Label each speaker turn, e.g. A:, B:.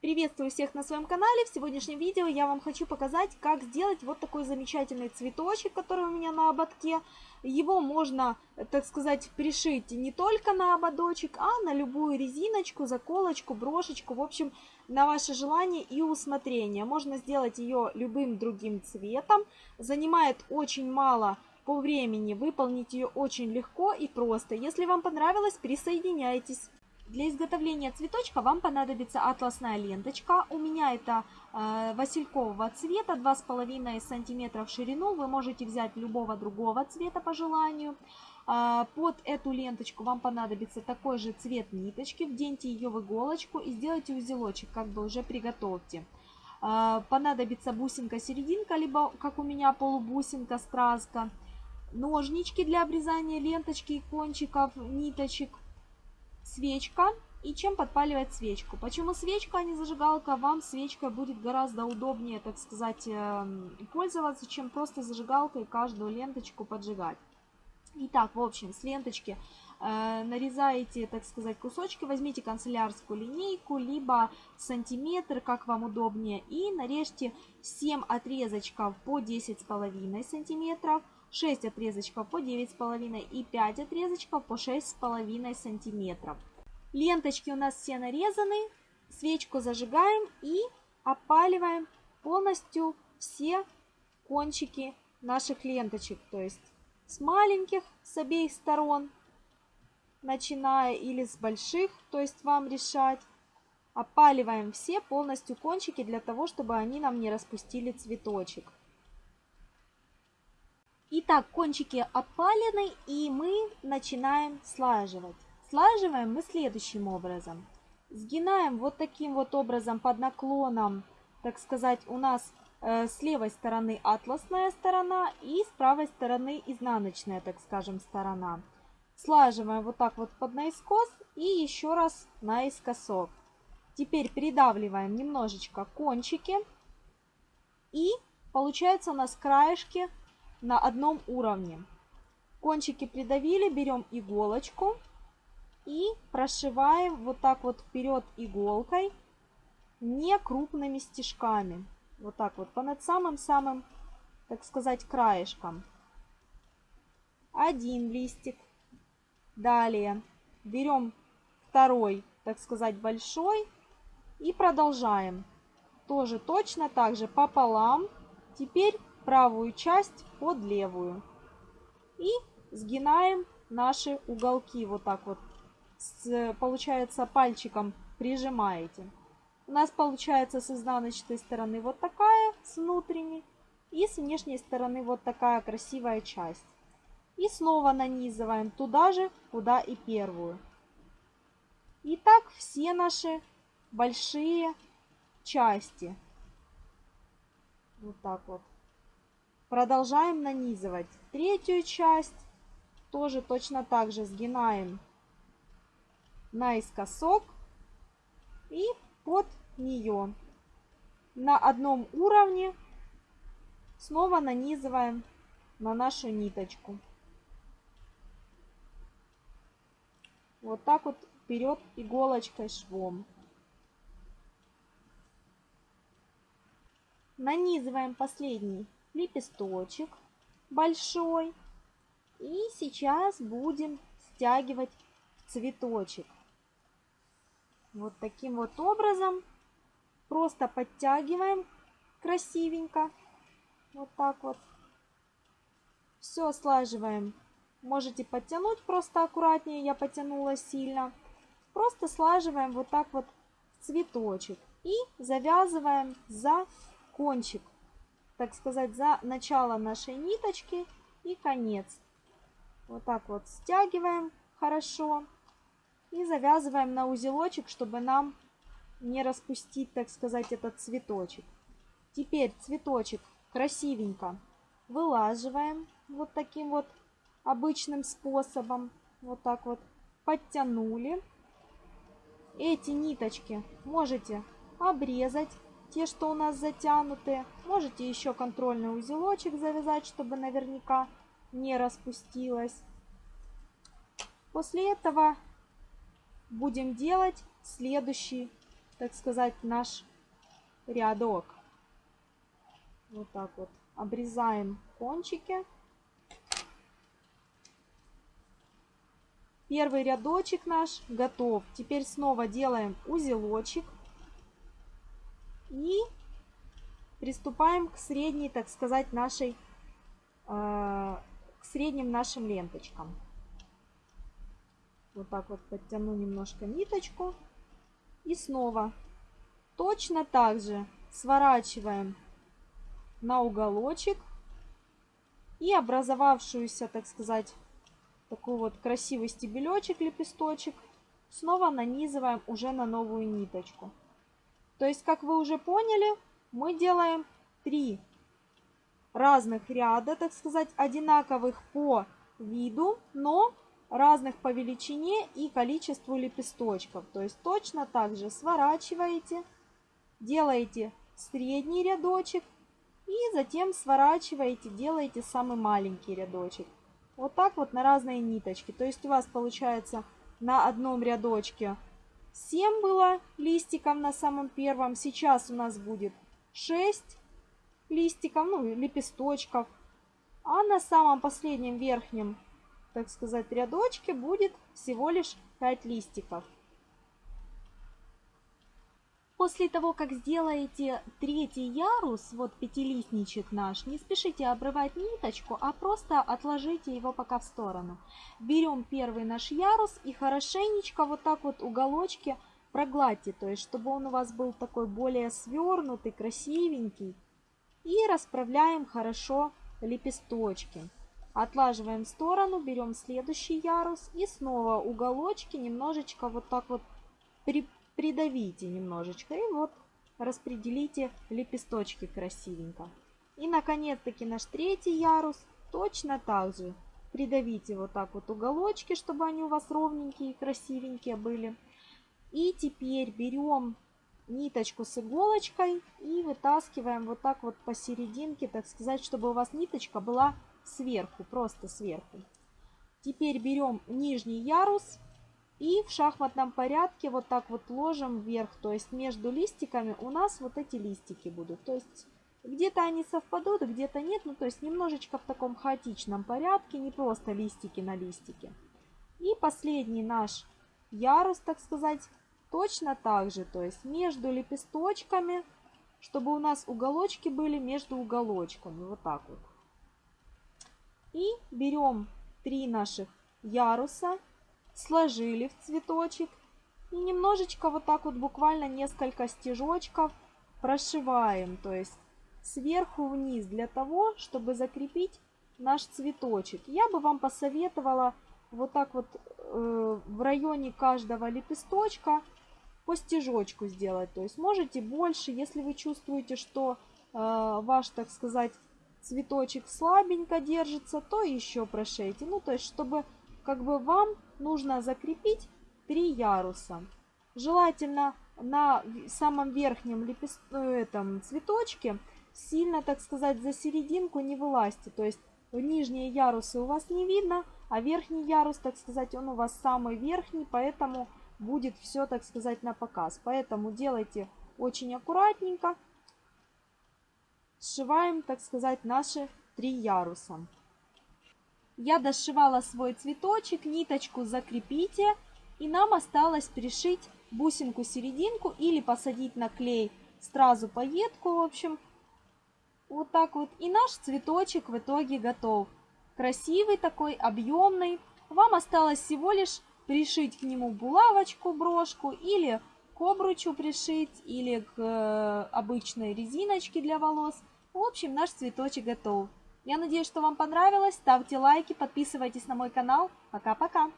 A: Приветствую всех на своем канале. В сегодняшнем видео я вам хочу показать, как сделать вот такой замечательный цветочек, который у меня на ободке. Его можно, так сказать, пришить не только на ободочек, а на любую резиночку, заколочку, брошечку. В общем, на ваше желание и усмотрение. Можно сделать ее любым другим цветом. Занимает очень мало по времени, выполнить ее очень легко и просто. Если вам понравилось, присоединяйтесь. Для изготовления цветочка вам понадобится атласная ленточка. У меня это э, василькового цвета, 2,5 см в ширину. Вы можете взять любого другого цвета по желанию. Э, под эту ленточку вам понадобится такой же цвет ниточки. Вденьте ее в иголочку и сделайте узелочек, как бы уже приготовьте. Э, понадобится бусинка-серединка, либо, как у меня, полубусинка, стразка. Ножнички для обрезания ленточки и кончиков ниточек свечка и чем подпаливать свечку. Почему свечка, а не зажигалка? Вам свечка будет гораздо удобнее, так сказать, эм, пользоваться, чем просто зажигалкой каждую ленточку поджигать. Итак, в общем, с ленточки э, нарезаете, так сказать, кусочки, возьмите канцелярскую линейку, либо сантиметр, как вам удобнее, и нарежьте 7 отрезочков по 10,5 сантиметров, 6 отрезочков по 9,5 и 5 отрезочков по 6,5 сантиметров. Ленточки у нас все нарезаны. Свечку зажигаем и опаливаем полностью все кончики наших ленточек. То есть с маленьких, с обеих сторон, начиная или с больших, то есть вам решать. Опаливаем все полностью кончики для того, чтобы они нам не распустили цветочек. Итак, кончики опалены и мы начинаем слаживать. Слаживаем мы следующим образом. Сгинаем вот таким вот образом под наклоном, так сказать, у нас э, с левой стороны атласная сторона и с правой стороны изнаночная, так скажем, сторона. Слаживаем вот так вот под наискос и еще раз наискосок. Теперь придавливаем немножечко кончики. И получается у нас краешки на одном уровне. Кончики придавили, берем иголочку и прошиваем вот так вот вперед иголкой, не крупными стежками. Вот так вот, по над самым-самым, так сказать, краешком. Один листик. Далее берем второй, так сказать, большой и продолжаем. Тоже точно так же пополам. Теперь правую часть под левую. И сгинаем наши уголки вот так вот. С, получается пальчиком прижимаете. У нас получается с изнаночной стороны вот такая, с внутренней. И с внешней стороны вот такая красивая часть. И снова нанизываем туда же, куда и первую. И так все наши большие части. Вот так вот. Продолжаем нанизывать третью часть. Тоже точно так же сгинаем наискосок и под нее. На одном уровне снова нанизываем на нашу ниточку. Вот так вот вперед иголочкой швом. Нанизываем последний лепесточек большой. И сейчас будем стягивать цветочек. Вот таким вот образом. Просто подтягиваем красивенько. Вот так вот. Все слаживаем. Можете подтянуть просто аккуратнее, я потянула сильно. Просто слаживаем вот так вот цветочек. И завязываем за кончик так сказать, за начало нашей ниточки и конец. Вот так вот стягиваем хорошо и завязываем на узелочек, чтобы нам не распустить, так сказать, этот цветочек. Теперь цветочек красивенько вылаживаем вот таким вот обычным способом. Вот так вот подтянули. Эти ниточки можете обрезать те, что у нас затянуты. Можете еще контрольный узелочек завязать, чтобы наверняка не распустилось. После этого будем делать следующий так сказать, наш рядок. Вот так вот обрезаем кончики. Первый рядочек наш готов. Теперь снова делаем узелочек. И приступаем к средней, так сказать, нашей, э, к средним нашим ленточкам. Вот так вот подтяну немножко ниточку. И снова точно так же сворачиваем на уголочек и образовавшуюся, так сказать, такой вот красивый стебелечек, лепесточек, снова нанизываем уже на новую ниточку. То есть, как вы уже поняли, мы делаем три разных ряда, так сказать, одинаковых по виду, но разных по величине и количеству лепесточков. То есть точно так же сворачиваете, делаете средний рядочек и затем сворачиваете, делаете самый маленький рядочек. Вот так вот на разные ниточки. То есть у вас получается на одном рядочке 7 было листиков на самом первом. Сейчас у нас будет 6 листиков, ну, лепесточков. А на самом последнем верхнем, так сказать, рядочке будет всего лишь 5 листиков. После того, как сделаете третий ярус, вот пятилистничек наш, не спешите обрывать ниточку, а просто отложите его пока в сторону. Берем первый наш ярус и хорошенечко вот так вот уголочки прогладьте, то есть чтобы он у вас был такой более свернутый, красивенький. И расправляем хорошо лепесточки. Отлаживаем в сторону, берем следующий ярус и снова уголочки немножечко вот так вот при придавите немножечко и вот распределите лепесточки красивенько. И наконец-таки наш третий ярус точно так же придавите вот так вот уголочки, чтобы они у вас ровненькие и красивенькие были. И теперь берем ниточку с иголочкой и вытаскиваем вот так вот посерединке, так сказать, чтобы у вас ниточка была сверху, просто сверху. Теперь берем нижний ярус и в шахматном порядке вот так вот ложим вверх. То есть между листиками у нас вот эти листики будут. То есть где-то они совпадут, где-то нет. Ну то есть немножечко в таком хаотичном порядке. Не просто листики на листике. И последний наш ярус, так сказать, точно так же. То есть между лепесточками, чтобы у нас уголочки были между уголочками. Вот так вот. И берем три наших яруса сложили в цветочек и немножечко вот так вот буквально несколько стежочков прошиваем, то есть сверху вниз для того, чтобы закрепить наш цветочек. Я бы вам посоветовала вот так вот э, в районе каждого лепесточка по стежочку сделать. То есть можете больше, если вы чувствуете, что э, ваш, так сказать, цветочек слабенько держится, то еще прошейте. Ну, то есть, чтобы как бы вам нужно закрепить три яруса. Желательно на самом верхнем лепест... Э, этом цветочке сильно, так сказать, за серединку не вылазьте. То есть нижние ярусы у вас не видно, а верхний ярус, так сказать, он у вас самый верхний, поэтому будет все, так сказать, на показ. Поэтому делайте очень аккуратненько. Сшиваем, так сказать, наши три яруса. Я дошивала свой цветочек, ниточку закрепите. И нам осталось пришить бусинку серединку или посадить на клей сразу пайетку, в общем. Вот так вот. И наш цветочек в итоге готов. Красивый такой, объемный. Вам осталось всего лишь пришить к нему булавочку, брошку или к обручу пришить, или к э, обычной резиночке для волос. В общем, наш цветочек готов. Я надеюсь, что вам понравилось. Ставьте лайки, подписывайтесь на мой канал. Пока-пока.